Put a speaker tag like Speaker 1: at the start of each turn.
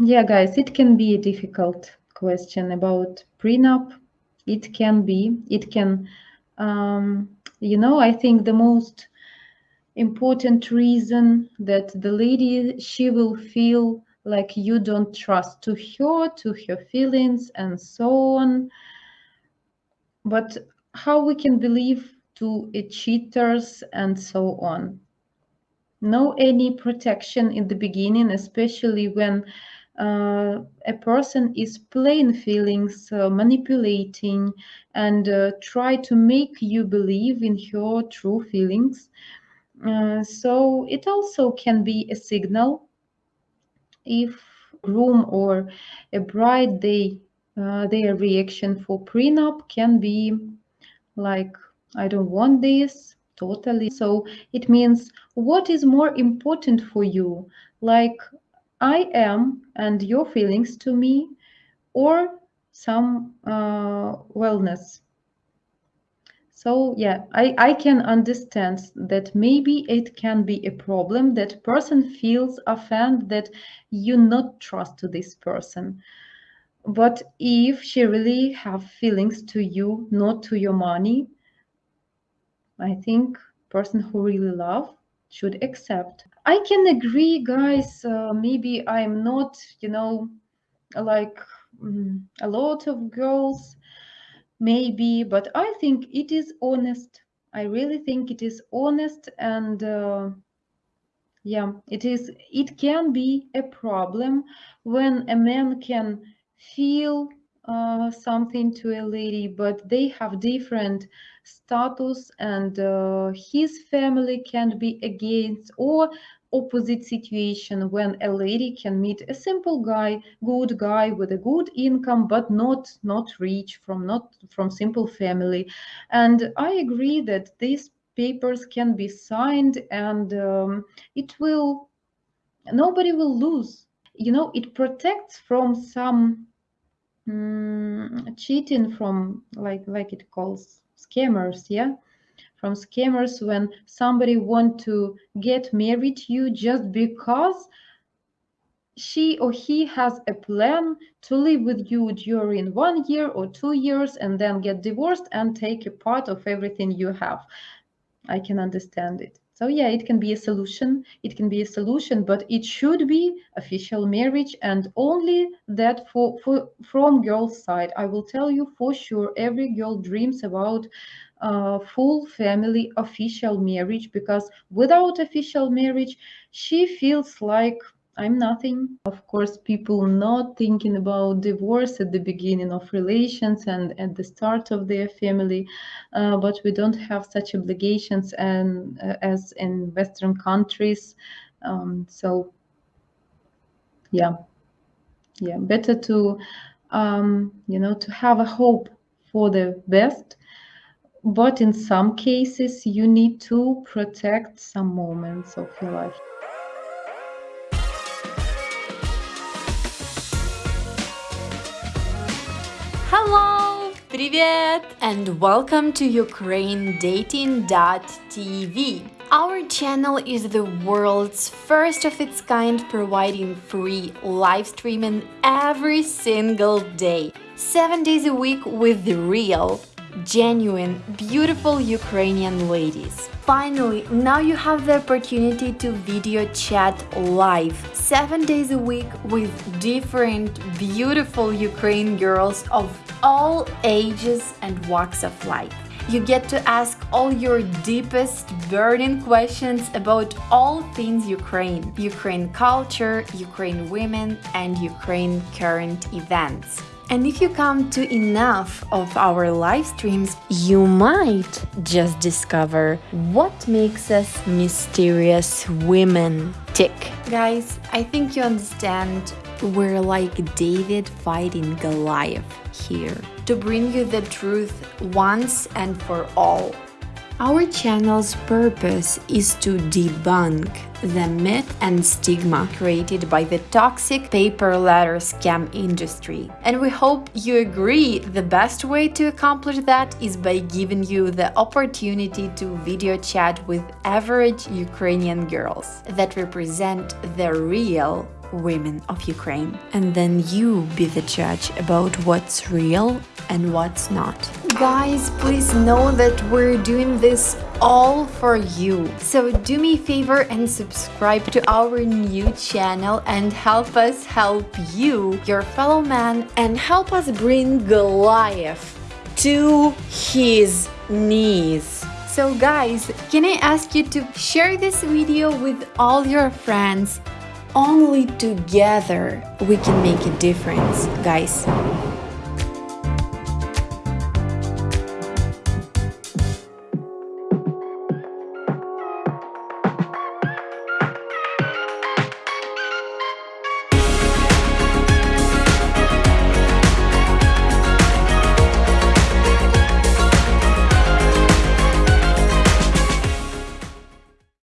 Speaker 1: yeah, guys, it can be a difficult question about prenup. It can be, it can, um, you know, I think the most important reason that the lady, she will feel like you don't trust to her, to her feelings and so on. But how we can believe to cheaters and so on? No any protection in the beginning, especially when a person is playing feelings, uh, manipulating, and uh, try to make you believe in her true feelings. Uh, so it also can be a signal if groom or a bride, they uh, their reaction for prenup can be like, I don't want this totally. So it means what is more important for you? Like I am and your feelings to me or some uh, wellness. So yeah, I, I can understand that maybe it can be a problem that person feels offended that you not trust to this person. But if she really have feelings to you, not to your money, I think person who really love should accept. I can agree, guys. Uh, maybe I'm not, you know, like mm, a lot of girls, maybe, but I think it is honest. I really think it is honest and uh, yeah, it is. It can be a problem when a man can feel uh, something to a lady, but they have different status and uh, his family can be against or opposite situation when a lady can meet a simple guy good guy with a good income but not not rich from not from simple family. And i agree that these papers can be signed and um, it will nobody will lose. You know it protects from some mm, cheating from like like it calls scammers yeah? From scammers when somebody want to get married to you just because she or he has a plan to live with you during one year or two years and then get divorced and take a part of everything you have. I can understand it so yeah, it can be a solution. It can be a solution, but it should be official marriage and only that for, for from girl's side. I will tell you for sure, every girl dreams about uh, full family official marriage because without official marriage, she feels like I'm nothing. Of course, people not thinking about divorce at the beginning of relations and at the start of their family, uh, but we don't have such obligations and uh, as in Western countries. Um, so, yeah, yeah, better to um, you know to have a hope for the best but in some cases you need to protect some moments of your life
Speaker 2: Hello! Привет! And welcome to UkraineDating.tv. Our channel is the world's first of its kind providing free live streaming every single day, 7 days a week with the real, genuine, beautiful Ukrainian ladies. Finally, now you have the opportunity to video chat live, 7 days a week with different beautiful Ukraine girls of all ages and walks of life. You get to ask all your deepest burning questions about all things Ukraine, Ukraine culture, Ukraine women, and Ukraine current events. And if you come to enough of our live streams, you might just discover what makes us mysterious women tick. Guys, I think you understand we're like David fighting Goliath here to bring you the truth once and for all. Our channel's purpose is to debunk the myth and stigma created by the toxic pay per letter scam industry. And we hope you agree the best way to accomplish that is by giving you the opportunity to video chat with average Ukrainian girls that represent the real women of Ukraine. And then you be the judge about what's real and what's not. Guys, please know that we're doing this all for you. So do me a favor and subscribe to our new channel and help us help you, your fellow man, and help us bring Goliath to his knees. So guys, can I ask you to share this video with all your friends? Only together we can make a difference, guys.